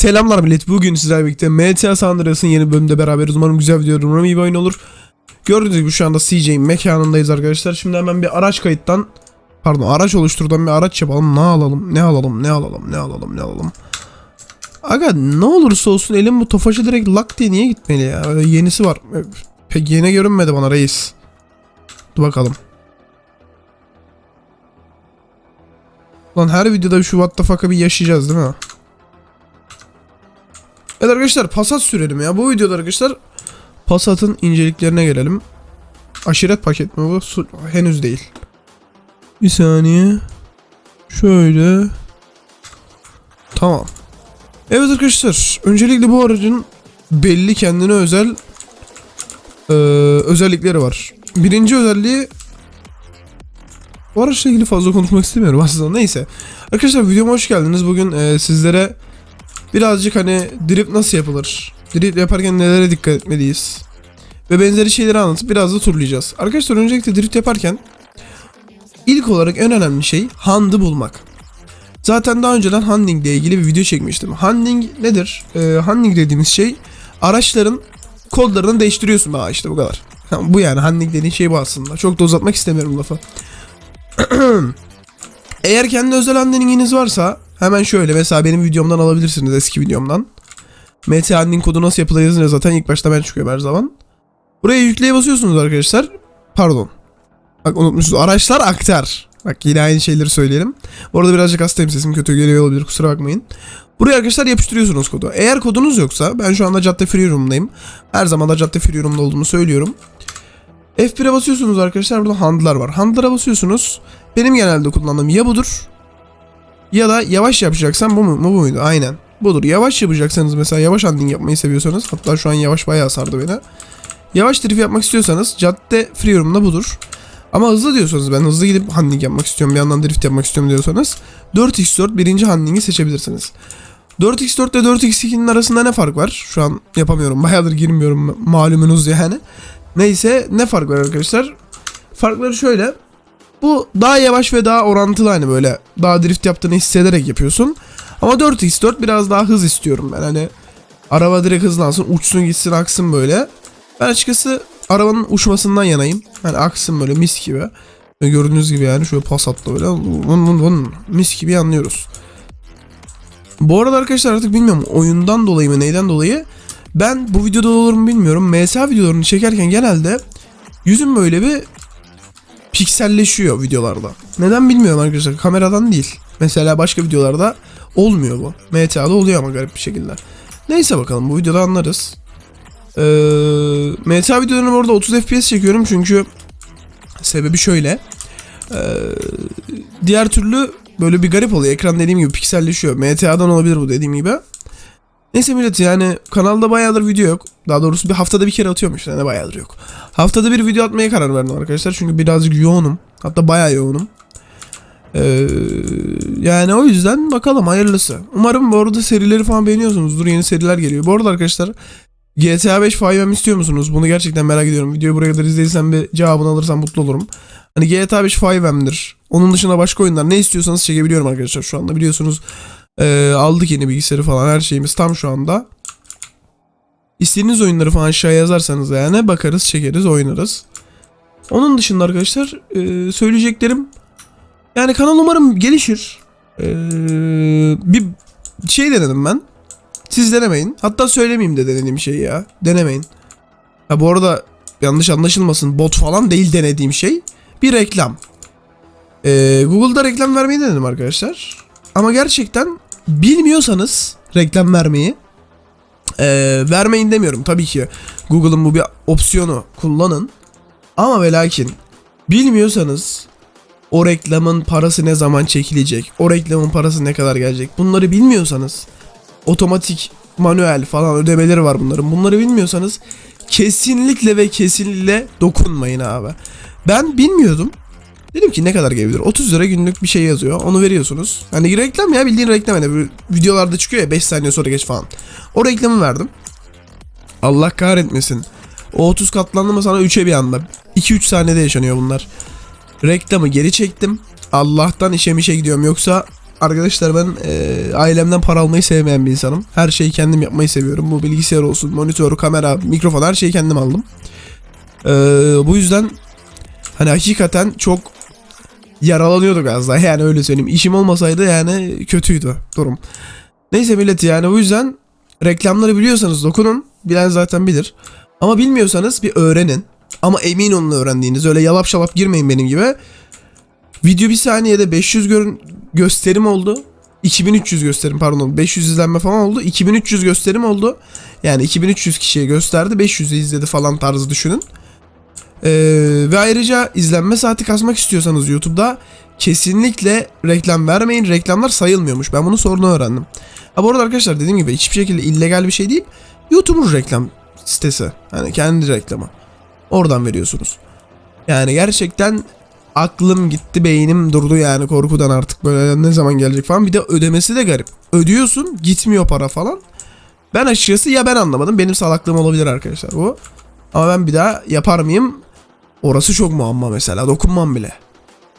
Selamlar millet. Bugün sizlerle birlikte MTA San yeni bölümünde beraberiz. Umarım güzel video olur. İyi bir oyun olur. Gördüğünüz gibi şu anda CJ'in mekanındayız arkadaşlar. Şimdi hemen bir araç kayıttan pardon araç oluşturdan bir araç yapalım. Ne alalım? Ne alalım? Ne alalım? Ne alalım? Ne alalım? Aga ne olursa olsun elim bu tofaşı direkt lak diye niye gitmeli ya? Öyle yenisi var. Pek yeni görünmedi bana reis. Dur bakalım. Lan her videoda şu what the fuck'ı bir yaşayacağız değil mi? Evet arkadaşlar Passat sürelim ya. Bu videoda arkadaşlar Passat'ın inceliklerine gelelim. Aşiret paket mi bu? Su- henüz değil. Bir saniye. Şöyle. Tamam. Evet arkadaşlar. Öncelikle bu aracın belli kendine özel eee, özellikleri var. Birinci özelliği bu araçla ilgili fazla konuşmak istemiyorum aslında. Neyse. Arkadaşlar videoma hoş geldiniz. Bugün eee, sizlere birazcık hani drift nasıl yapılır? Drift yaparken nelere dikkat etmeliyiz? Ve benzeri şeyleri anlatıp biraz da turlayacağız. Arkadaşlar öncelikle drift yaparken ilk olarak en önemli şey hand'ı bulmak. Zaten daha önceden handling ile ilgili bir video çekmiştim. Handling nedir? Ee, handling dediğimiz şey araçların kodlarını değiştiriyorsun. Aa işte bu kadar. Bu yani handling dediğin şey bu aslında. Çok da uzatmak istemiyorum lafı. Eğer kendi özel handlinginiz varsa hemen şöyle mesela benim videomdan alabilirsiniz eski videomdan. MT handling kodu nasıl yapılır yazınca zaten ilk başta ben çıkıyorum her zaman. Buraya yükleye basıyorsunuz arkadaşlar. Pardon. Bak unutmuşsunuz. Araçlar aktar. Bak yine aynı şeyleri söyleyelim. Bu arada birazcık hastayım sesim kötü geliyor olabilir kusura bakmayın. Buraya arkadaşlar yapıştırıyorsunuz kodu. Eğer kodunuz yoksa ben şu anda Cadde Free Room'dayım. Her zaman da Cadde Free Room'da olduğumu söylüyorum. F1'e basıyorsunuz arkadaşlar burada handlar var. Handlara basıyorsunuz. Benim genelde kullandığım ya budur ya da yavaş yapacaksan bu mu? Bu muydu? Aynen. Budur. Yavaş yapacaksanız mesela yavaş handling yapmayı seviyorsanız hatta şu an yavaş bayağı sardı beni. Yavaş drift yapmak istiyorsanız cadde free room'da budur. Ama hızlı diyorsanız ben hızlı gidip handling yapmak istiyorum bir yandan drift yapmak istiyorum diyorsanız 4x4 birinci handling'i seçebilirsiniz. 4x4 ile 4x2'nin arasında ne fark var? Şu an yapamıyorum. Bayağıdır girmiyorum malumunuz yani. Neyse ne fark var arkadaşlar? Farkları şöyle. Bu daha yavaş ve daha orantılı hani böyle daha drift yaptığını hissederek yapıyorsun. Ama 4x4 biraz daha hız istiyorum ben hani araba direkt hızlansın uçsun gitsin aksın böyle. Ben açıkçası arabanın uçmasından yanayım. Hani aksın böyle mis gibi. Gördüğünüz gibi yani şöyle Passat'la böyle vın vın vın mis gibi anlıyoruz. Bu arada arkadaşlar artık bilmiyorum oyundan dolayı mı neyden dolayı ben bu videoda olur mu bilmiyorum. MSA videolarını çekerken genelde yüzüm böyle bir pikselleşiyor videolarda. Neden bilmiyorum arkadaşlar. Kameradan değil. Mesela başka videolarda olmuyor bu. MTA'da oluyor ama garip bir şekilde. Neyse bakalım bu videoda anlarız. Ee, MTA videolarını orada 30 FPS çekiyorum çünkü sebebi şöyle. Ee, diğer türlü böyle bir garip oluyor. Ekran dediğim gibi pikselleşiyor. MTA'dan olabilir bu dediğim gibi. Neyse millet yani kanalda bayağıdır video yok. Daha doğrusu bir haftada bir kere atıyorum işte ne bayağıdır yok. Haftada bir video atmaya karar verdim arkadaşlar çünkü birazcık yoğunum. Hatta bayağı yoğunum. Ee, yani o yüzden bakalım hayırlısı. Umarım bu arada serileri falan beğeniyorsunuzdur. Yeni seriler geliyor. Bu arada arkadaşlar GTA 5 Five'm istiyor musunuz? Bunu gerçekten merak ediyorum. Videoyu buraya kadar izlediysen bir cevabını alırsam mutlu olurum. Hani GTA 5 Five'mdir. Onun dışında başka oyunlar ne istiyorsanız çekebiliyorum arkadaşlar şu anda. Biliyorsunuz ee, aldık yeni bilgisayarı falan her şeyimiz tam şu anda. İstediğiniz oyunları falan aşağıya yazarsanız yani bakarız çekeriz oynarız. Onun dışında arkadaşlar ee, söyleyeceklerim yani kanal umarım gelişir. Ee, bir şey denedim ben. Siz denemeyin. Hatta söylemeyeyim de denediğim şey ya. Denemeyin. Ha bu arada yanlış anlaşılmasın bot falan değil denediğim şey. Bir reklam. Ee, Google'da reklam vermeyi denedim arkadaşlar. Ama gerçekten bilmiyorsanız reklam vermeyi ee, vermeyin demiyorum. Tabii ki Google'ın bu bir opsiyonu kullanın. Ama ve lakin bilmiyorsanız o reklamın parası ne zaman çekilecek, o reklamın parası ne kadar gelecek bunları bilmiyorsanız otomatik manuel falan ödemeleri var bunların. Bunları bilmiyorsanız kesinlikle ve kesinlikle dokunmayın abi. Ben bilmiyordum. Dedim ki ne kadar gelebilir? 30 lira günlük bir şey yazıyor. Onu veriyorsunuz. Hani reklam ya bildiğin reklam hani videolarda çıkıyor ya 5 saniye sonra geç falan. O reklamı verdim. Allah kahretmesin. O 30 katlandı mı sana 3'e bir anda. 2-3 saniyede yaşanıyor bunlar. Reklamı geri çektim. Allah'tan işe mişe gidiyorum yoksa arkadaşlar ben e, ailemden para almayı sevmeyen bir insanım. Her şeyi kendim yapmayı seviyorum. Bu bilgisayar olsun, monitör, kamera, mikrofon her şeyi kendim aldım. E, bu yüzden hani hakikaten çok yaralanıyorduk az daha yani öyle söyleyeyim. İşim olmasaydı yani kötüydü durum. Neyse millet yani bu yüzden reklamları biliyorsanız dokunun. Bilen zaten bilir. Ama bilmiyorsanız bir öğrenin. Ama emin olun öğrendiğiniz. Öyle yalap şalap girmeyin benim gibi. Video bir saniyede 500 görün gösterim oldu. 2300 gösterim pardon 500 izlenme falan oldu. 2300 gösterim oldu. Yani 2300 kişiye gösterdi 500'ü izledi falan tarzı düşünün. Ee, ve ayrıca izlenme saati kasmak istiyorsanız YouTube'da kesinlikle reklam vermeyin. Reklamlar sayılmıyormuş. Ben bunu sonra öğrendim. Ha bu arada arkadaşlar dediğim gibi hiçbir şekilde illegal bir şey değil. YouTube'un reklam sitesi. Hani kendi reklamı. Oradan veriyorsunuz. Yani gerçekten aklım gitti beynim durdu yani korkudan artık böyle ne zaman gelecek falan. Bir de ödemesi de garip. Ödüyorsun gitmiyor para falan. Ben açıkçası ya ben anlamadım benim salaklığım olabilir arkadaşlar bu. Ama ben bir daha yapar mıyım? Orası çok muamma mesela dokunmam bile.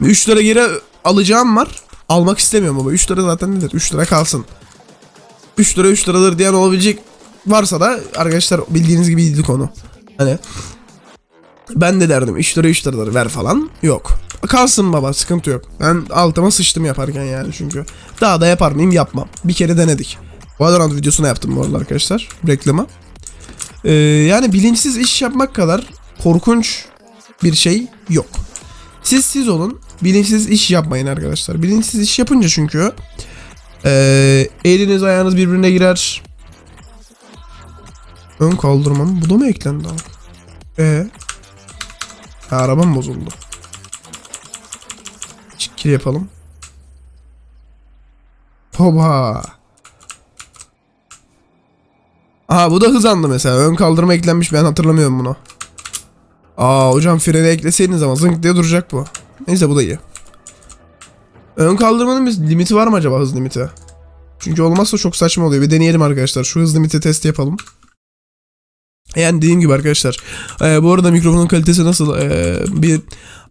3 lira geri alacağım var. Almak istemiyorum ama 3 lira zaten nedir? 3 lira kalsın. 3 lira 3 liradır diyen olabilecek varsa da arkadaşlar bildiğiniz gibi konu. Hani ben de derdim 3 lira 3 liradır ver falan. Yok. Kalsın baba sıkıntı yok. Ben altıma sıçtım yaparken yani çünkü. Daha da yapar mıyım yapmam. Bir kere denedik. Valorant videosuna yaptım bu arada arkadaşlar. Reklama. Ee, yani bilinçsiz iş yapmak kadar korkunç bir şey yok. Siz siz olun. Bilinçsiz iş yapmayın arkadaşlar. Bilinçsiz iş yapınca çünkü ee, eliniz ayağınız birbirine girer. Ön kaldırma mı? Bu da mı eklendi abi? Ee, arabam bozuldu. Çikil yapalım. Hoba. Aha bu da hızlandı mesela. Ön kaldırma eklenmiş ben hatırlamıyorum bunu. Aa hocam freni ekleseydiniz ama zınk diye duracak bu. Neyse bu da iyi. Ön kaldırmanın bir limiti var mı acaba hız limiti? Çünkü olmazsa çok saçma oluyor. Bir deneyelim arkadaşlar. Şu hız limiti test yapalım. Yani dediğim gibi arkadaşlar. E, bu arada mikrofonun kalitesi nasıl? E, bir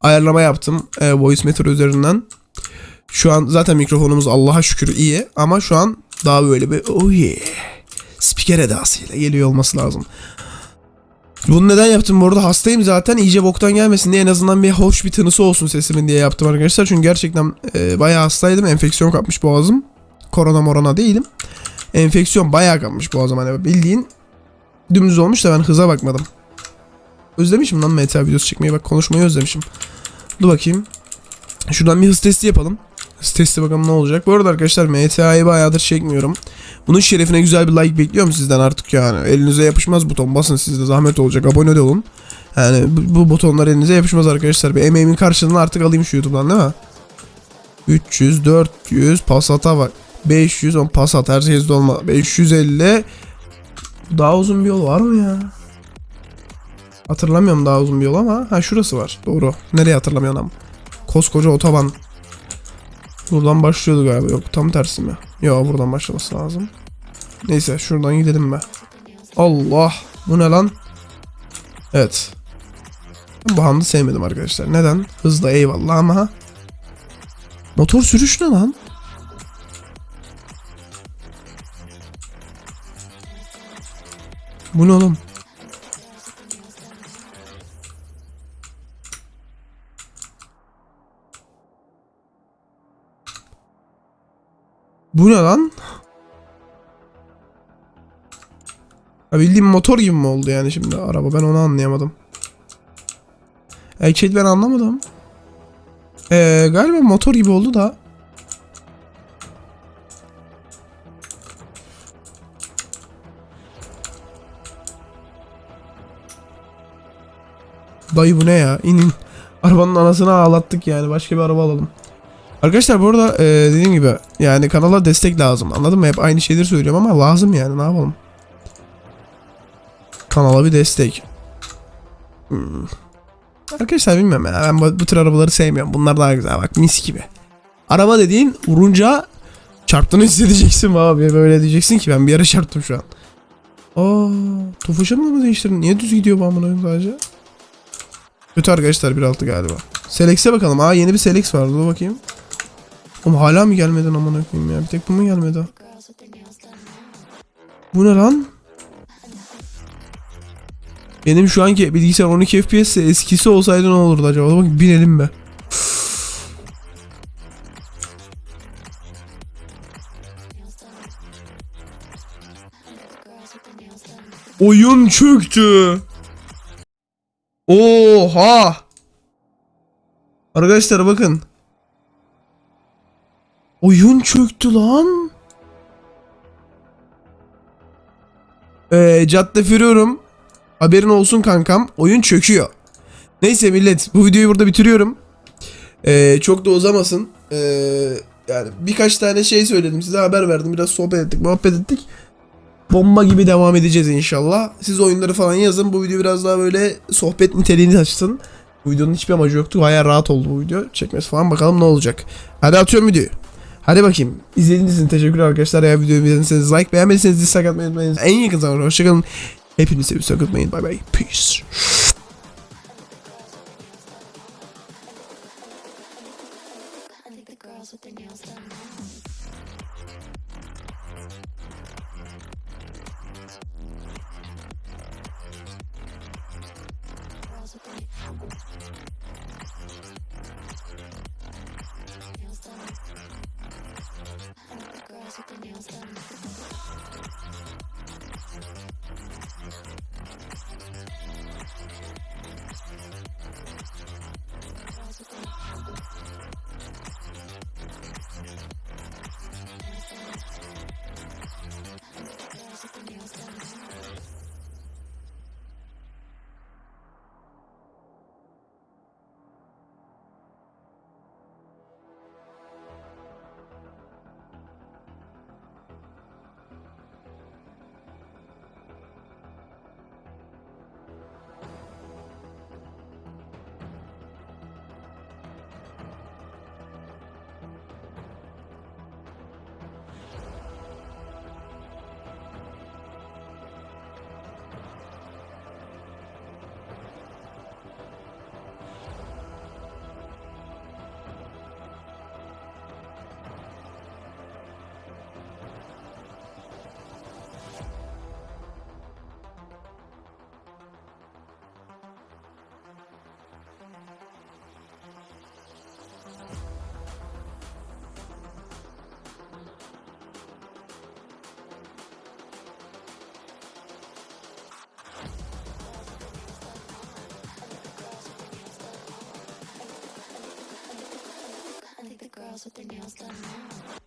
ayarlama yaptım. E, Voice Meter üzerinden. Şu an zaten mikrofonumuz Allah'a şükür iyi. Ama şu an daha böyle bir oh yeah. Spiker edasıyla geliyor olması lazım. Bunu neden yaptım bu arada hastayım zaten iyice boktan gelmesin diye en azından bir hoş bir tınısı olsun sesimin diye yaptım arkadaşlar. Çünkü gerçekten e, bayağı hastaydım enfeksiyon kapmış boğazım. Korona morona değilim. Enfeksiyon bayağı kapmış boğazım hani bildiğin dümdüz olmuş da ben hıza bakmadım. Özlemişim lan meta videosu çekmeyi bak konuşmayı özlemişim. Dur bakayım. Şuradan bir hız testi yapalım. Testi bakalım ne olacak. Bu arada arkadaşlar MTA'yı bayağıdır çekmiyorum. Bunun şerefine güzel bir like bekliyorum sizden artık yani. Elinize yapışmaz buton basın sizde zahmet olacak. Abone de olun. Yani bu, bu butonlar elinize yapışmaz arkadaşlar. Bir emeğimin karşılığını artık alayım şu YouTube'dan değil mi? 300, 400, Passat'a bak. 500, on Passat her şeyde olma. 550. Daha uzun bir yol var mı ya? Hatırlamıyorum daha uzun bir yol ama. Ha şurası var. Doğru. Nereye hatırlamıyorum ama. Koskoca otoban. Buradan başlıyordu galiba. Yok tam tersi mi? Yok buradan başlaması lazım. Neyse şuradan gidelim be. Allah. Bu ne lan? Evet. Bu hamdı sevmedim arkadaşlar. Neden? Hızlı eyvallah ama. Motor sürüş ne lan? Bu ne oğlum? Bu ne lan? Ha bildiğim motor gibi mi oldu yani şimdi araba ben onu anlayamadım. Actually ben anlamadım. Ee, galiba motor gibi oldu da. Dayı bu ne ya? İnin. Arabanın anasını ağlattık yani. Başka bir araba alalım. Arkadaşlar bu arada e, dediğim gibi yani kanala destek lazım. Anladın mı? Hep aynı şeyleri söylüyorum ama lazım yani. Ne yapalım? Kanala bir destek. Hmm. Arkadaşlar bilmiyorum ya. Ben bu, bu tür arabaları sevmiyorum. Bunlar daha güzel. Bak mis gibi. Araba dediğin vurunca çarptığını hissedeceksin abi. Böyle diyeceksin ki ben bir yere çarptım şu an. Aa, Tofaş'ı mı değiştirdin? Niye düz gidiyor bu amına sadece? Kötü arkadaşlar 1.6 galiba. Selex'e bakalım. Aa yeni bir Selex var. Dur bakayım. Oğlum hala mı gelmedin amına koyayım ya? Bir tek bu mu gelmedi? Bu ne lan? Benim şu anki bilgisayar 12 FPS eskisi olsaydı ne olurdu acaba? Bak binelim be. Oyun çöktü. Oha. Arkadaşlar bakın. Oyun çöktü lan. Ee, cadde fürüyorum. Haberin olsun kankam. Oyun çöküyor. Neyse millet bu videoyu burada bitiriyorum. Ee, çok da uzamasın. Ee, yani birkaç tane şey söyledim size haber verdim. Biraz sohbet ettik muhabbet ettik. Bomba gibi devam edeceğiz inşallah. Siz oyunları falan yazın. Bu video biraz daha böyle sohbet niteliğini açsın. Bu videonun hiçbir amacı yoktu. Bayağı rahat oldu bu video. Çekmesi falan bakalım ne olacak. Hadi atıyorum videoyu. Hadi bakayım. İzlediğiniz için teşekkürler arkadaşlar. Eğer videoyu beğendiyseniz like beğenmediyseniz dislike atmayı unutmayın. En yakın zamanda hoşçakalın. Hepinizi seviyorsanız unutmayın. Bye bye. Peace. With their nails done. Girls with their with their nails done.